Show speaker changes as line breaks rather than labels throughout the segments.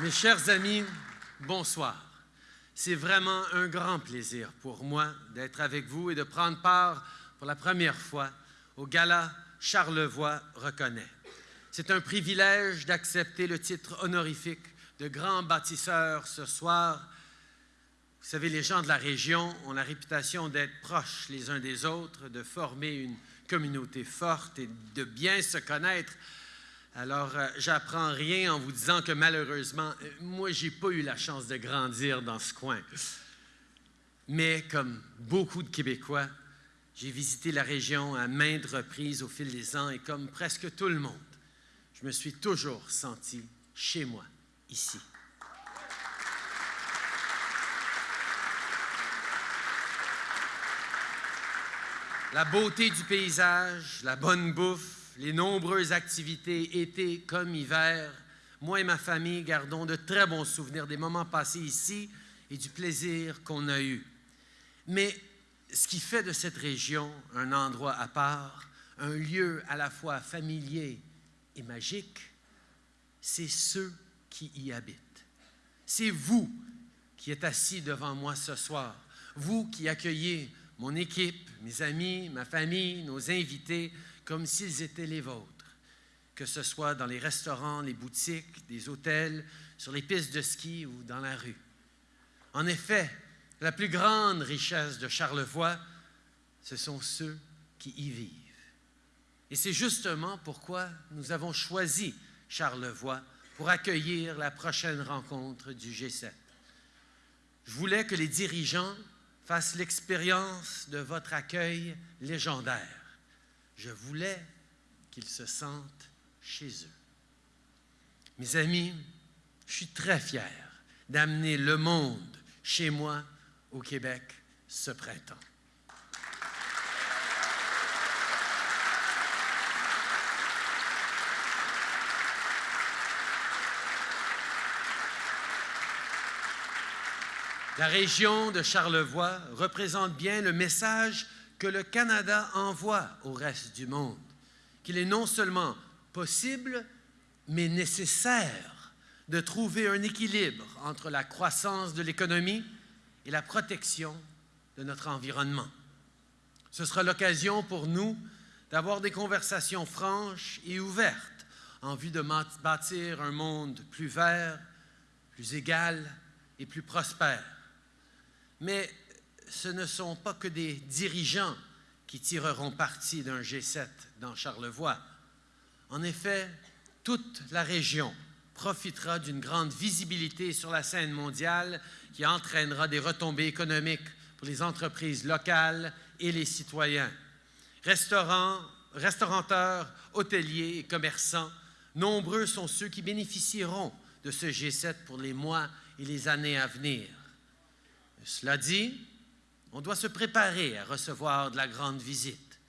Mes chers amis, bonsoir. C'est vraiment un grand plaisir pour moi d'être avec vous et de prendre part pour la première fois au gala Charlevoix reconnaît. C'est un privilège d'accepter le titre honorifique de grand bâtisseur ce soir. Vous savez, les gens de la région ont la réputation d'être proches les uns des autres, de former une communauté forte et de bien se connaître. Alors, euh, j'apprends rien en vous disant que malheureusement, euh, moi, j'ai pas eu la chance de grandir dans ce coin. Mais comme beaucoup de Québécois, j'ai visité la région à maintes reprises au fil des ans et comme presque tout le monde, je me suis toujours senti chez moi, ici. La beauté du paysage, la bonne bouffe, les nombreuses activités, été comme hiver, moi et ma famille gardons de très bons souvenirs des moments passés ici et du plaisir qu'on a eu. Mais ce qui fait de cette région un endroit à part, un lieu à la fois familier et magique, c'est ceux qui y habitent. C'est vous qui êtes assis devant moi ce soir, vous qui accueillez mon équipe, mes amis, ma famille, nos invités, comme s'ils étaient les vôtres, que ce soit dans les restaurants, les boutiques, des hôtels, sur les pistes de ski ou dans la rue. En effet, la plus grande richesse de Charlevoix, ce sont ceux qui y vivent. Et c'est justement pourquoi nous avons choisi Charlevoix pour accueillir la prochaine rencontre du G7. Je voulais que les dirigeants fassent l'expérience de votre accueil légendaire. Je voulais qu'ils se sentent chez eux. Mes amis, je suis très fier d'amener le monde chez moi au Québec ce printemps. La région de Charlevoix représente bien le message que le Canada envoie au reste du monde, qu'il est non seulement possible, mais nécessaire de trouver un équilibre entre la croissance de l'économie et la protection de notre environnement. Ce sera l'occasion pour nous d'avoir des conversations franches et ouvertes en vue de bâtir un monde plus vert, plus égal et plus prospère. Mais ce ne sont pas que des dirigeants qui tireront parti d'un G7 dans Charlevoix. En effet, toute la région profitera d'une grande visibilité sur la scène mondiale qui entraînera des retombées économiques pour les entreprises locales et les citoyens. Restaurants, restaurateurs, hôteliers et commerçants, nombreux sont ceux qui bénéficieront de ce G7 pour les mois et les années à venir. Cela dit, on doit se préparer à recevoir de la grande visite.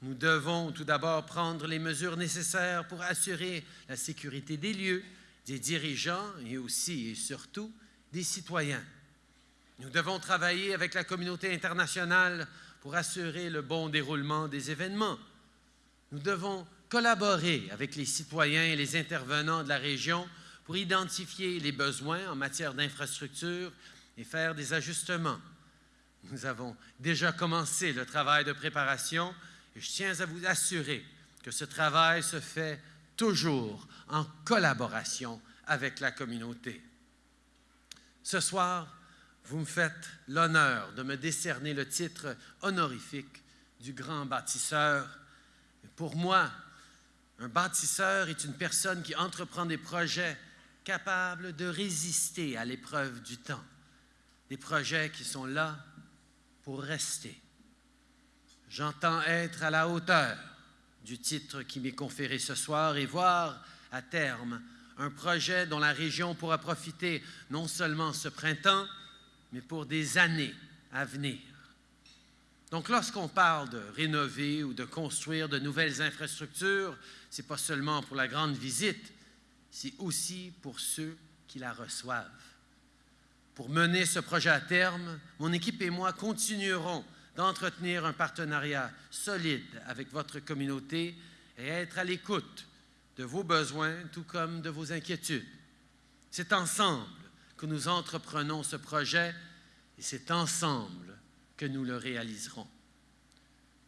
Nous devons tout d'abord prendre les mesures nécessaires pour assurer la sécurité des lieux, des dirigeants et aussi et surtout des citoyens. Nous devons travailler avec la communauté internationale pour assurer le bon déroulement des événements. Nous devons collaborer avec les citoyens et les intervenants de la région pour identifier les besoins en matière d'infrastructure et faire des ajustements. Nous avons déjà commencé le travail de préparation et je tiens à vous assurer que ce travail se fait toujours en collaboration avec la communauté. Ce soir, vous me faites l'honneur de me décerner le titre honorifique du grand bâtisseur. Pour moi, un bâtisseur est une personne qui entreprend des projets capables de résister à l'épreuve du temps, des projets qui sont là pour rester. J'entends être à la hauteur du titre qui m'est conféré ce soir et voir à terme un projet dont la région pourra profiter non seulement ce printemps, mais pour des années à venir. Donc, lorsqu'on parle de rénover ou de construire de nouvelles infrastructures, ce n'est pas seulement pour la grande visite, c'est aussi pour ceux qui la reçoivent. Pour mener ce projet à terme, mon équipe et moi continuerons d'entretenir un partenariat solide avec votre communauté et être à l'écoute de vos besoins tout comme de vos inquiétudes. C'est ensemble que nous entreprenons ce projet et c'est ensemble que nous le réaliserons.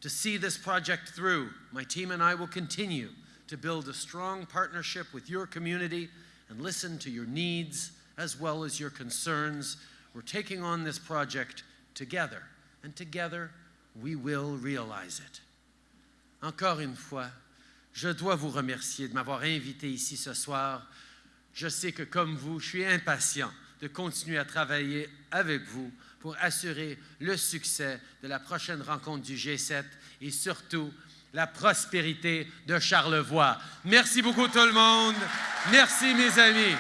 To see this project through, my team and I will continue to build a strong partnership with your community and listen to your needs as well as your concerns. We're taking on this project together, and together we will realize it. Encore une fois, je dois vous remercier de m'avoir invité ici ce soir. Je sais que comme vous, je suis impatient de continuer à travailler avec vous pour assurer le succès de la prochaine rencontre du G7 et surtout la prospérité de Charlevoix. Merci beaucoup tout le monde. Merci mes amis.